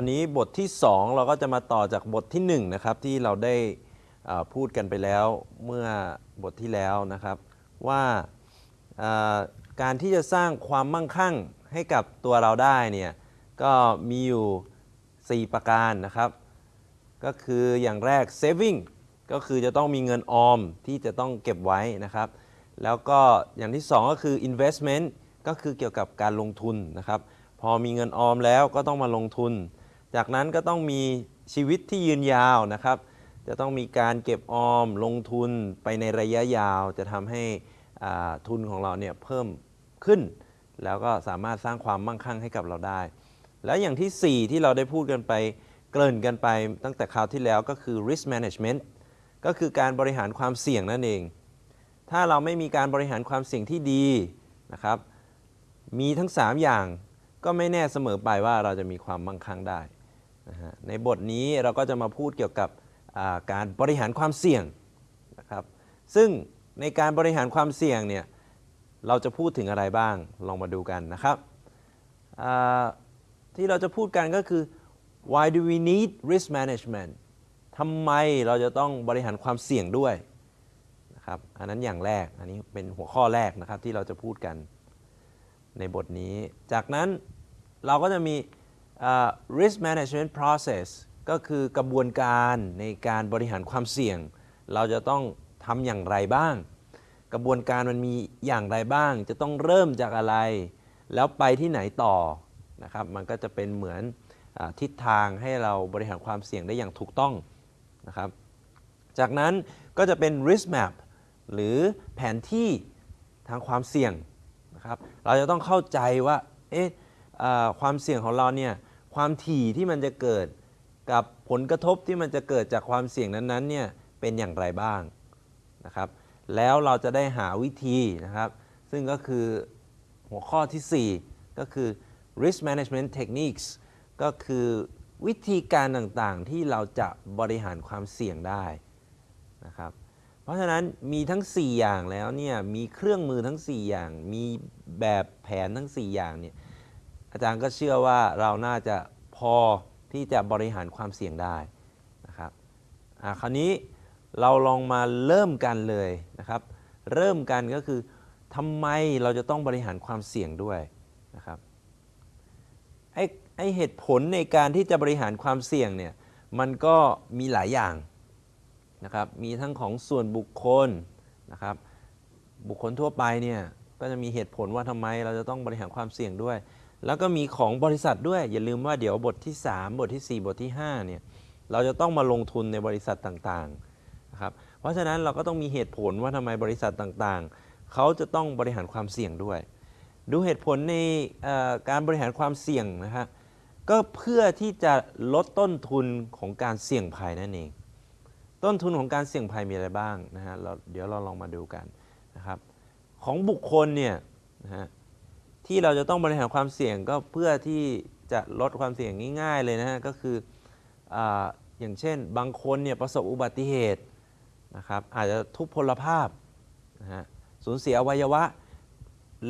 อันนี้บทที่ 2 เราก็จะมาต่อจากบทที่ 1 นะครับ ที่เราได้พูดกันไปแล้วเมื่อบทที่แล้วนะครับว่าอ่าการที่จะสร้างความมั่งคั่งให้กับตัวเราได้เนี่ยก็มีอยู่ 4 ประการนะครับ ก็คืออย่างแรก saving ก็คือจะต้องมีเงินออมที่จะต้องเก็บไว้นะครับ แล้วก็อย่างที่ 2 ก็คือ investment ก็คือเกี่ยวกับการลงทุนนะครับ พอมีเงินออมแล้วก็ต้องมาลงทุน จากนั้นก็ต้องมีชีวิตที่ยืนยาวนะครับ จะต้องมีการเก็บออมลงทุนไปในระยะยาว จะทำให้ทุนของเราเนี่ยเพิ่มขึ้น แล้วก็สามารถสร้างความมั่งคั่งให้กับเราได้ แล้วอย่างที่ 4 ที่เราได้พูดกันไปเกริ่นกันไปตั้งแต่คราวที่แล้วก็คือ risk management ก็คือการบริหารความเสี่ยงนั่นเอง ถ้าเราไม่มีการบริหารความเสี่ยงที่ดีนะครับ มีทั้ง 3 อย่างก็ไม่แน่เสมอไปว่าเราจะมีความมั่งคั่งได้ ในบทนี้เราก็จะมาพูดเกี่ยวกับการบริหารความเสี่ยงนะครับ ซึ่งในการบริหารความเสี่ยงเนี่ยเราจะพูดถึงอะไรบ้างลองมาดูกันนะครับที่เราจะพูดกันก็คือ why do we need risk management ทำไมเราจะต้องบริหารความเสี่ยงด้วยนะครับอันนั้นอย่างแรกอันนี้เป็นหัวข้อแรกนะครับที่เราจะพูดกันในบทนี้ จากนั้นเราก็จะมี อ่า risk management process ก็คือกระบวนการในการบริหารความเสี่ยง เราจะต้องทำอย่างไรบ้าง กระบวนการมันมีอย่างไรบ้าง จะต้องเริ่มจากอะไร แล้วไปที่ไหนต่อนะครับ มันก็จะเป็นเหมือนอทิศทางให้เราบริหารความเสี่ยงได้อย่างถูกต้องนะครับ จากนั้นก็จะเป็น risk map หรือแผนที่ทางความเสี่ยงนะครับ เราจะต้องเข้าใจว่า เอ๊ะความเสี่ยงของเราเนี่ย ความถี่ที่มันจะเกิดกับผลกระทบที่มันจะเกิดจากความเสี่ยงนั้นๆเนี่ยเป็นอย่างไรบ้างนะครับ แล้วเราจะได้หาวิธีนะครับ ซึ่งก็คือหัวข้อที่ 4 ก็คือ risk management techniques ก็คือวิธีการต่างๆที่เราจะบริหารความเสี่ยงได้นะครับ เพราะฉะนั้นมีทั้ง 4 อย่างแล้วเนี่ยมีเครื่องมือทั้ง 4 อย่าง มีแบบแผนทั้ง 4 อย่างเนี่ย อาจารย์ก็เชื่อว่าเราน่าจะพอที่จะบริหารความเสี่ยงได้นะครับอะคราวนี้เราลองมาเริ่มกันเลยนะครับ เริ่มกันก็คือทำไมเราจะต้องบริหารความเสี่ยงด้วยนะครับไอ้ไอเหตุผลในการที่จะบริหารความเสี่ยงเนี่ยมันก็มีหลายอย่างนะครับมีทั้งของส่วนบุคคลนะครับบุคคลทั่วไปเนี่ยก็จะมีเหตุผลว่าทำไมเราจะต้องบริหารความเสี่ยงด้วย แล้วก็มีของบริษัทด้วย อย่าลืมว่าเดี๋ยวบทที่ 3 บทที่ 4 บทที่5เนี่ยเราจะต้องมาลงทุนในบริษัทต่างๆนะครับเพราะฉะนั้นเราก็ต้องมีเหตุผลว่าทำไมบริษัทต่างๆ เขาจะต้องบริหารความเสี่ยงด้วย ดูเหตุผลในการบริหารความเสี่ยงนะครับก็เพื่อที่จะลดต้นทุนของการเสี่ยงภัยนั่นเอง ต้นทุนของการเสี่ยงภัยมีอะไรบ้างนะฮะเราเดี๋ยวเราลองมาดูกันนะครับของบุคคลเนี่ยนะฮะ ที่เราจะต้องบริหารความเสี่ยงก็เพื่อที่จะลดความเสี่ยงง่าย ๆ เลยนะฮะก็คือออย่างเช่น บางคนเนี่ยประสบอุบัติเหตุนะครับอาจจะทุพพลภาพนะฮะสูญเสียอวัยวะ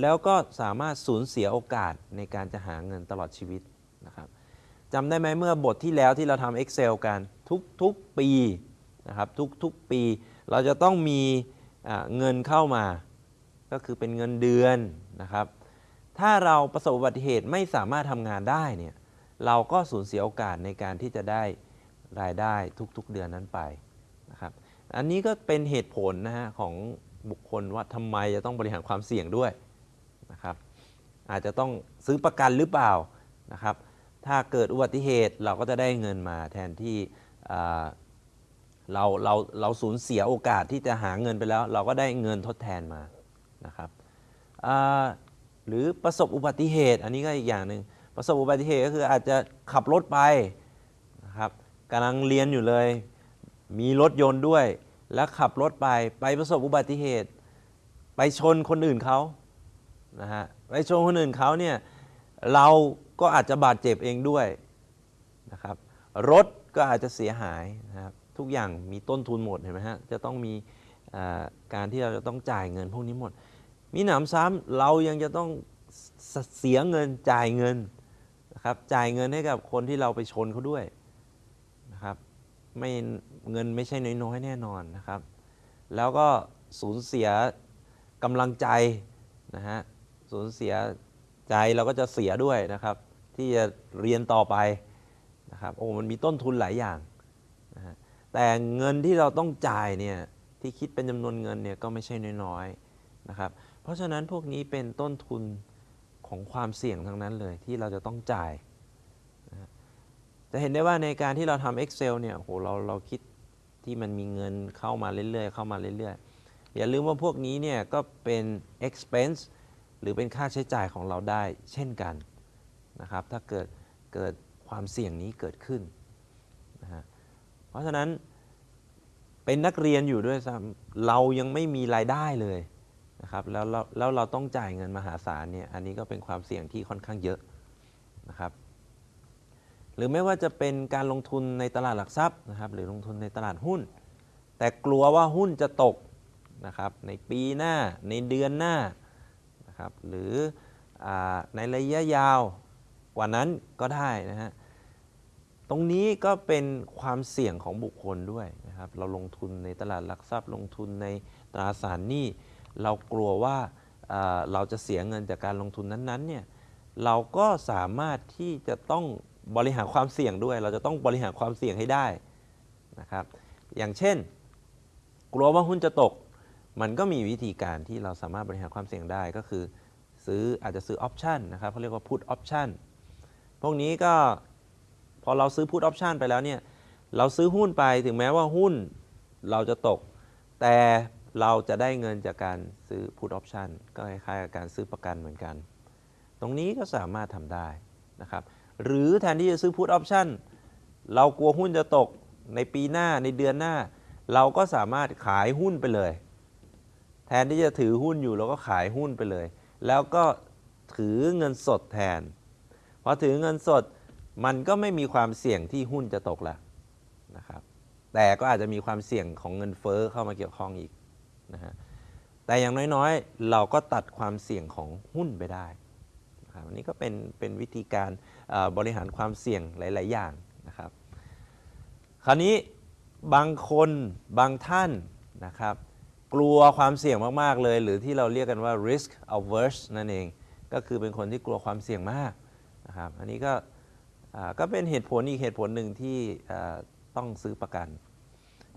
แล้วก็สามารถสูญเสียโอกาสในการจะหาเงินตลอดชีวิตนะครับจำได้ไหมเมื่อบทที่แล้วที่เราทำ Excel กันทุกทุกปีนะครับทุกทุกปี เราจะต้องมีเงินเข้ามา ก็คือเป็นเงินเดือนนะครับ ถ้าเราประสบอุบัติเหตุไม่สามารถทำงานได้เนี่ยเราก็สูญเสียโอกาสในการที่จะได้รายได้ทุกๆเดือนนั้นไปนะครับอันนี้ก็เป็นเหตุผลนะฮะของบุคคลว่าทำไมจะต้องบริหารความเสี่ยงด้วยนะครับอาจจะต้องซื้อประกันหรือเปล่านะครับถ้าเกิดอุบัติเหตุเราก็จะได้เงินมาแทนที่เราเราเราสูญเสียโอกาสที่จะหาเงินไปแล้ว เราก็ได้เงินทดแทนมานะครับอ่า หรือประสบอุบัติเหตุ อันนี้ก็อีกอย่างหนึ่งประสบอุบัติเหตุก็คืออาจจะขับรถไปนะครับกำลังเรียนอยู่เลย มีรถยนต์ด้วย แล้วขับรถไปไปประสบอุบัติเหตุ ไปชนคนอื่นเขานะฮะไปชนคนอื่นเขาเนี่ยเราก็อาจจะบาดเจ็บเองด้วยนะครับรถก็อาจจะเสียหายนะครับทุกอย่างมีต้นทุนหมดเห็นไหมฮะจะต้องมีการที่เราจะต้องจ่ายเงินพวกนี้หมด มีหนำซ้ำเรายังจะต้องเสเสียเงินจ่ายเงินนะครับจ่ายเงินให้กับคนที่เราไปชนเขาด้วยนะครับไม่เงินไม่ใช่น้อยๆแน่นอนนะครับ แล้วก็สูญเสียกำลังใจนะฮะสูญเสียใจเราก็จะเสียด้วยนะครับ ที่จะเรียนต่อไปนะครับโอ้มันมีต้นทุนหลายอย่างนะฮะแต่เงินที่เราต้องจ่ายเนี่ยที่คิดเป็นจำนวนเงินเนี่ยก็ไม่ใช่น้อยๆนะครับ เพราะฉะนั้นพวกนี้เป็นต้นทุนของความเสี่ยงทั้งนั้นเลยที่เราจะต้องจ่ายนะจะเห็นได้ว่าในการที่เราทำ Excel เนี่ยโหเราเราคิดที่มันมีเงินเข้ามาเรื่อยๆ เข้ามาเรื่อยๆ อย่าลืมว่าพวกนี้เนี่ยก็เป็น expense หรือเป็นค่าใช้จ่ายของเราได้เช่นกันนะครับ ถ้าเกิดเกิดความเสี่ยงนี้เกิดขึ้นนะฮะเพราะฉะนั้นเป็นนักเรียนอยู่ด้วยซ้ำเรายังไม่มีรายได้เลย นะครับแล้วแล้วเราต้องจ่ายเงินมหาศาลเนี่ยอันนี้ก็เป็นความเสี่ยงที่ค่อนข้างเยอะนะครับหรือไม่ว่าจะเป็นการลงทุนในตลาดหลักทรัพย์นะครับหรือลงทุนในตลาดหุ้น แต่กลัวว่าหุ้นจะตกนะครับในปีหน้าในเดือนหน้านะครับหรืออในระยะยาวกว่านั้นก็ได้นะฮะตรงนี้ก็เป็นความเสี่ยงของบุคคลด้วยนะครับเราลงทุนในตลาดหลักทรัพย์ ลงทุนในตราสารหนี้ เรากลัวว่าเราจะเสียเงินจากการลงทุนนั้นๆเนี่ยเราก็สามารถที่จะต้องบริหารความเสี่ยงด้วย เราจะต้องบริหารความเสี่ยงให้ได้นะครับ อย่างเช่น กลัวว่าหุ้นจะตก มันก็มีวิธีการที่เราสามารถบริหารความเสี่ยงได้ก็คือ ซื้ออาจจะซื้อออปชันนะครับเขาเรียกว่า put option พวกนี้ก็พอเราซื้อ put option ไปแล้วเนี่ยเราซื้อหุ้นไปถึงแม้ว่าหุ้นเราจะตก แต่ เราจะได้เงินจากการซื้อ put option ก็คล้ายๆกับการซื้อประกันเหมือนกัน ตรงนี้ก็สามารถทำได้นะครับ หรือแทนที่จะซื้อ put option เรากลัวหุ้นจะตกในปีหน้าในเดือนหน้า เราก็สามารถขายหุ้นไปเลย แทนที่จะถือหุ้นอยู่เราก็ขายหุ้นไปเลย แล้วก็ถือเงินสดแทนพอถือเงินสดมันก็ไม่มีความเสี่ยงที่หุ้นจะตกละนะครับ แต่ก็อาจจะมีความเสี่ยงของเงินเฟ้อเข้ามาเกี่ยวข้องอีก นะฮะแต่อย่างน้อยๆ เราก็ตัดความเสี่ยงของหุ้นไปได้นะครับอันนี้ก็เป็นเป็นวิธีการบริหารความเสี่ยงหลาย ๆ อย่างนะครับ คราวนี้บางคนบางท่านนะครับกลัวความเสี่ยงมาก ๆ เลย หรือที่เราเรียกกันว่า risk averse นั่นเอง ก็คือเป็นคนที่กลัวความเสี่ยงมากนะครับ อันนี้ก็ก็เป็นเหตุผลอีกเหตุผลหนึ่งที่ต้องซื้อประกัน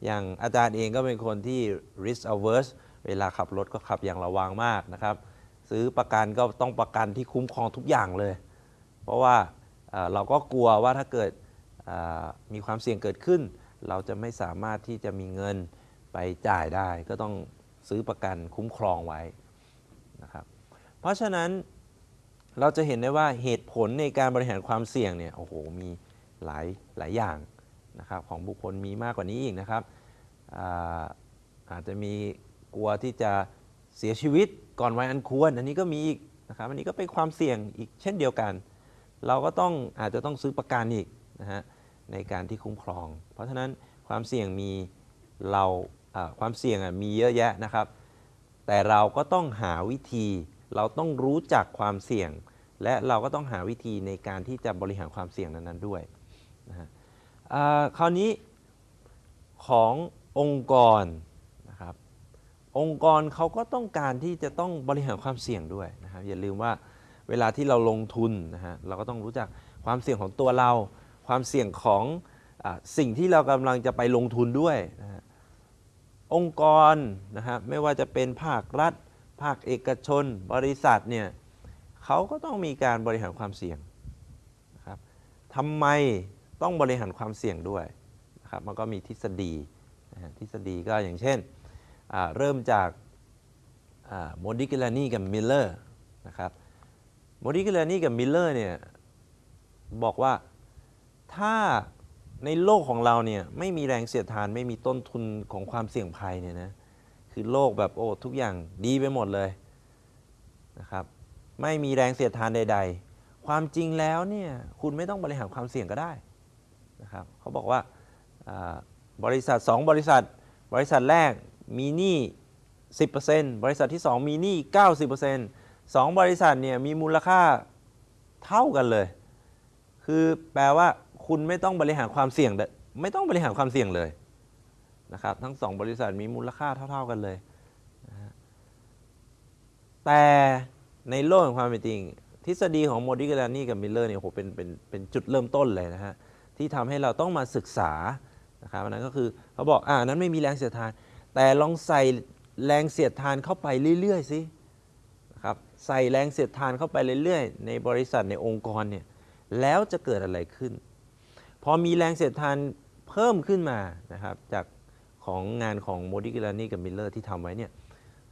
อย่างอาจารย์เองก็เป็นคนที่ risk averse เวลาขับรถก็ขับอย่างระวังมากนะครับ ซื้อประกันก็ต้องประกันที่คุ้มครองทุกอย่างเลย เพราะว่าเราก็กลัวว่าถ้าเกิดมีความเสี่ยงเกิดขึ้น เราจะไม่สามารถที่จะมีเงินไปจ่ายได้ ก็ต้องซื้อประกันคุ้มครองไว้นะครับเพราะฉะนั้นเราจะเห็นได้ว่าเหตุผลในการบริหารความเสี่ยงเนี่ยโอ้โหมีหลายหลายอย่าง นะครับของบุคคลมีมากกว่านี้อีกนะครับอาอาจจะมีกลัวที่จะเสียชีวิตก่อนวัยอันควร อันนี้ก็มีอีกนะครับอันนี้ก็เป็นความเสี่ยงอีกเช่นเดียวกัน เราก็ต้องอาจจะต้องซื้อประกันอีกนะฮะในการที่คุ้มครอง เพราะฉะนั้นความเสี่ยงมีเราความเสี่ยงมีเยอะแยะนะครับ แต่เราก็ต้องหาวิธี เราต้องรู้จักความเสี่ยง และเราก็ต้องหาวิธีในการที่จะบริหารความเสี่ยงนั้นๆด้วยนะฮะ คราวนี้ขององค์กรนะครับองค์กรเขาก็ต้องการที่จะต้องบริหารความเสี่ยงด้วยนะครับอย่าลืมว่าเวลาที่เราลงทุนนะฮะเราก็ต้องรู้จักความเสี่ยงของตัวเรา ความเสี่ยงของอสิ่งที่เรากำลังจะไปลงทุนด้วยนะฮะองค์กรนะฮะไม่ว่าจะเป็นภาครัฐ ภาคเอกชน บริษัทเนี่ยเขาก็ต้องมีการบริหารความเสี่ยงนะครับทำไม ต้องบริหารความเสี่ยงด้วยนะครับมันก็มีทฤษฎีทฤษฎีก็อย่างเช่น เริ่มจาก Modigliani กับ Miller นะครับ Modigliani กับ Miller เนี่ยบอกว่าถ้าในโลกของเราเนี่ยไม่มีแรงเสียดทานไม่มีต้นทุนของความเสี่ยงภัยเนี่ยนะคือโลกแบบโอ้ทุกอย่างดีไปหมดเลยนะครับไม่มีแรงเสียดทานใด ๆ ความจริงแล้วเนี่ยคุณไม่ต้องบริหารความเสี่ยงก็ได้ นะครับเขาบอกว่าบริษัท 2 บริษัท บริษัทแรกมีหนี้ 10%บริษัทที่ 2 มีหนี้ 90% 2 บริษัทเนี่ยมีมูลค่าเท่ากันเลย คือแปลว่าคุณไม่ต้องบริหารความเสี่ยง ไม่ต้องบริหารความเสี่ยงเลยนะครับทั้งสองบริษัทมีมูลค่าเท่า ๆกันเลย แต่ในโลกแห่งความเป็นจริง ทฤษฎีของ Modigliani กับ Miller เนี่ยโหเป็นเป็นเป็นจุดเริ่มต้นเลยนะฮะ ที่ทำให้เราต้องมาศึกษานะครับอันนั้นก็คือเขาบอกอ่านั้นไม่มีแรงเสียดทาน แต่ลองใส่แรงเสียดทานเข้าไปเรื่อยๆสินะครับใส่แรงเสียดทานเข้าไปเรื่อยๆ ในบริษัทในองค์กรเนี่ยแล้วจะเกิดอะไรขึ้น พอมีแรงเสียดทานเพิ่มขึ้นมานะครับจากของงานของ Modigliani กับ Miller ที่ทำไว้เนี่ย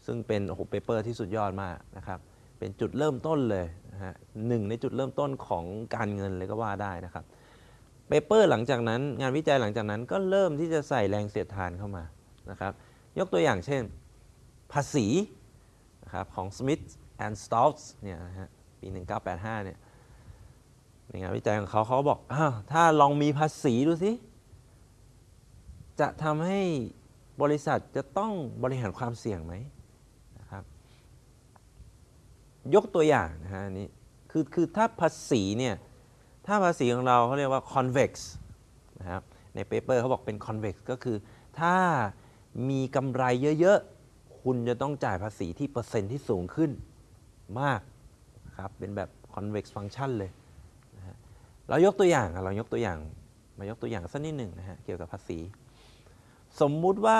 ซึ่งเป็นโอ้โห paper ที่สุดยอดมากนะครับเป็นจุดเริ่มต้นเลยนะฮะหนึ่งในจุดเริ่มต้นของการเงินเลยก็ว่าได้นะครับ paper หลังจากนั้นงานวิจัยหลังจากนั้นก็เริ่มที่จะใส่แรงเสียดทานเข้ามานะครับยกตัวอย่างเช่น ภาษีนะครับของ Smith and Stouts เนี่ยนะฮะปี 1985เนี่ยในงานวิจัยของเขาเขาบอกอ้าวถ้าลองมีภาษีดูสิ จะทำให้บริษัทจะต้องบริหารความเสี่ยงไหมนะครับยกตัวอย่างนะฮะนนี้คือคือถ้าภาษีเนี่ย ถ้าภาษีของเราเขาเรียกว่า convex นะครับในเปเปอร์เขาบอกเป็น convex ก็คือ ถ้ามีกำไรเยอะๆ คุณจะต้องจ่ายภาษีที่เปอร์เซ็นต์ที่สูงขึ้นมากครับเป็นแบบ convex function เลยนะฮะเรายกตัวอย่างอะเรายกตัวอย่างมายกตัวอย่างสักนิดหนึ่งนะฮะเกี่ยวกับภาษี สมมุติว่า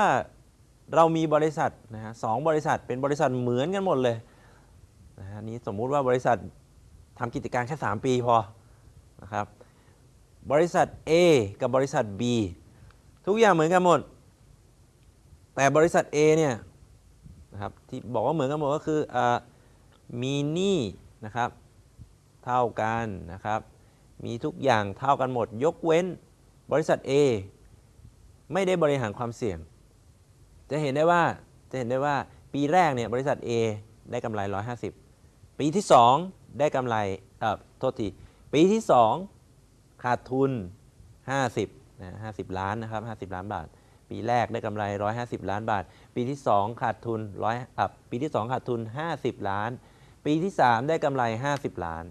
เรามีบริษัทนะฮะสองบริษัทเป็นบริษัทเหมือนกันหมดเลยนะฮะนี้สมมุติว่าบริษัททำกิจการแค่ 3 ปีพอ นะครับ บริษัท A กับบริษัท B ทุกอย่างเหมือนกันหมด แต่บริษัท A เนี่ยนะครับที่บอกว่าเหมือนกันหมดก็คืออมีหนี้นะครับเท่ากันนะครับ มีทุกอย่างเท่ากันหมด ยกเว้นบริษัท A ไม่ได้บริหารความเสี่ยง จะเห็นได้ว่าจะเห็นได้ว่าปีแรกเนี่ยบริษัท A ได้กำไร 150 ปีที่ 2 ได้กำไรเอ่อโทษที ปีที่ 2 ขาดทุน 50นะ50 ล้านนะครับ50 ล้านบาท ปีแรกได้กำไร 150 ล้านบาท ปีที่ 2 ขาดทุนร้อยอะปีที่ 2 ขาดทุน 50 ล้าน ปีที่ 3 ได้กำไร 50 ล้าน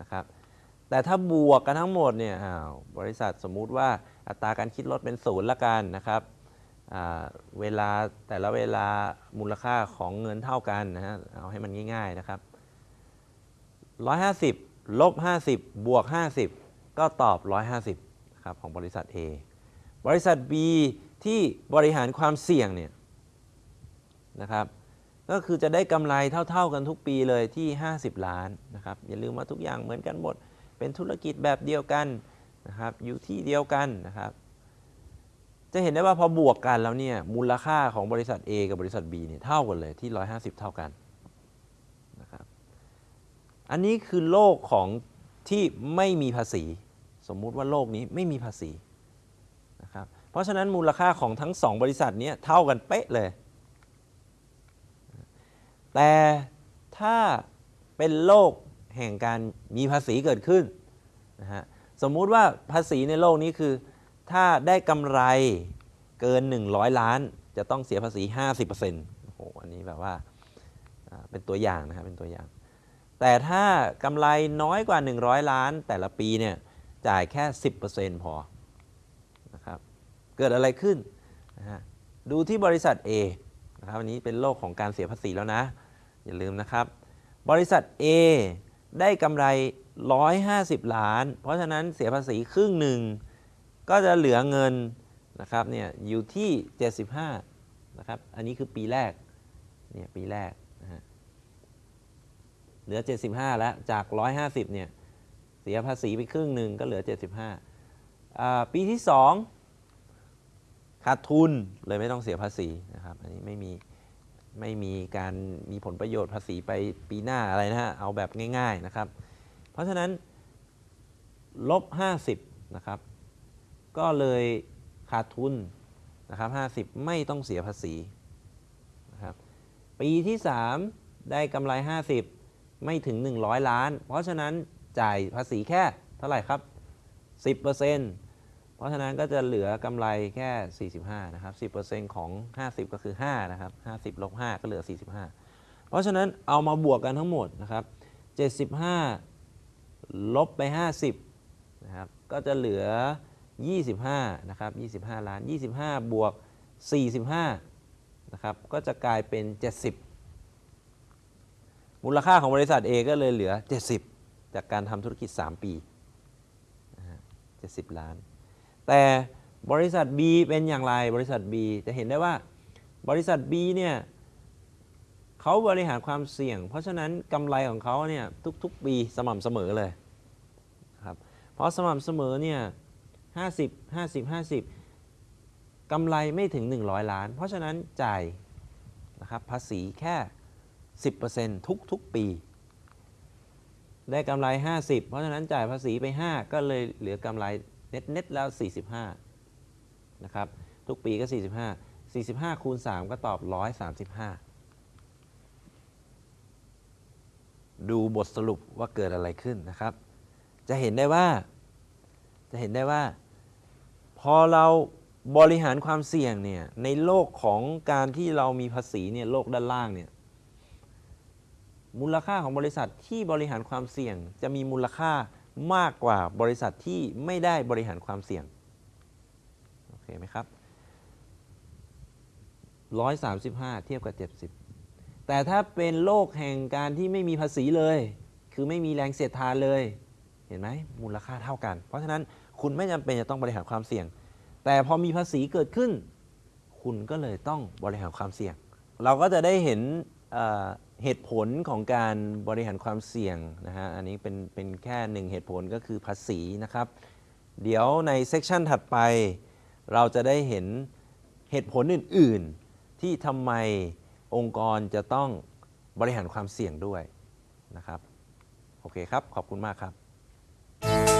นะครับแต่ถ้าบวกกันทั้งหมดเนี่ยบริษัทสมมุติว่าอัตราการคิดลดเป็นศูนย์ละกันนะครับเวลาแต่ละเวลามูลค่าของเงินเท่ากันนะฮะเอาให้มันง่าย ๆนะครับ 150 ลบ 50 บวก 50 ก็ตอบ 150ครับของบริษัท A บริษัท B ที่บริหารความเสี่ยงเนี่ยนะครับก็คือจะได้กำไรเท่า ๆกันทุกปีเลยที่ 50 ล้านนะครับอย่าลืมว่าทุกอย่างเหมือนกันหมด เป็นธุรกิจแบบเดียวกันนะครับอยู่ที่เดียวกันนะครับ จะเห็นได้ว่าพอบวกกันแล้วเนี่ยมูลค่าของบริษัท A กับบริษัท B เนี่ยเท่ากันเลยที่ 150 เท่ากันนะครับ อันนี้คือโลกของที่ไม่มีภาษี สมมุติว่าโลกนี้ไม่มีภาษีนะครับเพราะฉะนั้นมูลค่าของทั้งสองบริษัทนี้เท่ากันเป๊ะเลย แต่ถ้าเป็นโลกแห่งการมีภาษีเกิดขึ้นนะฮะสมมุติว่าภาษีในโลกนี้คือ ถ้าได้กำไรเกิน 100 ล้าน จะต้องเสียภาษี 50%โอ้โหอันนี้แบบว่าเป็นตัวอย่างนะครับเป็นตัวอย่าง แต่ถ้ากำไรน้อยกว่า 100 ล้านแต่ละปีเนี่ยจ่ายแค่ 10%พอนะครับเกิดอะไรขึ้นนะฮะดูที่บริษัท A นะครับอันนี้เป็นโลกของการเสียภาษีแล้วนะ อย่าลืมนะครับ บริษัท A ได้กำไร 150 ล้าน เพราะฉะนั้นเสียภาษีครึ่งหนึ่ง ก็จะเหลือเงินนะครับเนี่ยอยู่ที่ 75นะครับอันนี้คือปีแรกเนี่ยปีแรก เหลือ 75 แล้วจาก 150 เนี่ย เสียภาษีไปครึ่งหนึ่งก็เหลือ 75อ่าปีที่ 2 ขาดทุนเลยไม่ต้องเสียภาษีนะครับ อันนี้ไม่มีไม่มีการมีผลประโยชน์ภาษีไปปีหน้าอะไรนะฮะ เอาแบบง่าย ๆนะครับ เพราะฉะนั้นลบ 50 นะครับ ก็เลยขาดทุนนะครับ 50 ไม่ต้องเสียภาษีนะครับ ปีที่ 3 ได้กำไร 50 ไม่ถึง 100 ล้าน เพราะฉะนั้นจ่ายภาษีแค่เท่าไหร่ครับ 10%เพราะฉะนั้นก็จะเหลือกำไรแค่ 45 นะครับ 10%ของ 50 ก็คือ 5 นะครับ 50ลบ5ก็เหลือ 45 เพราะฉะนั้นเอามาบวกกันทั้งหมดนะครับ 75 ลบไป 50 นะครับ ก็จะเหลือ 25 นะครับ 25 ล้าน 25 บวก 45 นะครับ ก็จะกลายเป็น 70 มูลค่าของบริษัท A ก็เลยเหลือ 70 จากการทำธุรกิจ 3 ปี70 ล้าน แต่บริษัท B เป็นอย่างไรบริษัท B จะเห็นได้ว่าบริษัท B เนี่ยเขาบริหารความเสี่ยง เพราะฉะนั้นกำไรของเขาเนี่ยทุกๆ ปีสม่ำเสมอเลยครับเพราะสม่ำเสมอเนี่ย50 50 50กำไรไม่ถึง 100 ล้าน เพราะฉะนั้นจ่ายนะครับภาษีแค่ 10%ทุกๆปี ได้กำไร 50 เพราะฉะนั้นจ่ายภาษีไป 5 ก็เลยเหลือกำไรเน็ตเน็ตๆแล้ว 45 นะครับ ทุกปีก็ 45 45 คูณ 3 ก็ตอบ 135 ดูบทสรุปว่าเกิดอะไรขึ้นนะครับ จะเห็นได้ว่า จะเห็นได้ว่า พอเราบริหารความเสี่ยงเนี่ย ในโลกของการที่เรามีภาษีเนี่ย โลกด้านล่างเนี่ย มูลค่าของบริษัทที่บริหารความเสี่ยง จะมีมูลค่ามากกว่าบริษัทที่ไม่ได้บริหารความเสี่ยง โอเคไหมครับ 135 เทียบกับ 70 แต่ถ้าเป็นโลกแห่งการที่ไม่มีภาษีเลย คือไม่มีแรงเสียดทานเลย เห็นไหมมูลค่าเท่ากัน เพราะฉะนั้นคุณไม่จำเป็นจะต้องบริหารความเสี่ยง แต่พอมีภาษีเกิดขึ้น คุณก็เลยต้องบริหารความเสี่ยง เราก็จะได้เห็น เหตุผลของการบริหารความเสี่ยงนะฮะอันนี้เป็นเป็นแค่หนึ่งเหตุผลก็คือภาษีนะครับ เดี๋ยวในเซกชันถัดไป เราจะได้เห็นเหตุผลอื่น ๆ ที่ทำไมองค์กรจะต้องบริหารความเสี่ยงด้วยนะครับ โอเคครับ ขอบคุณมากครับ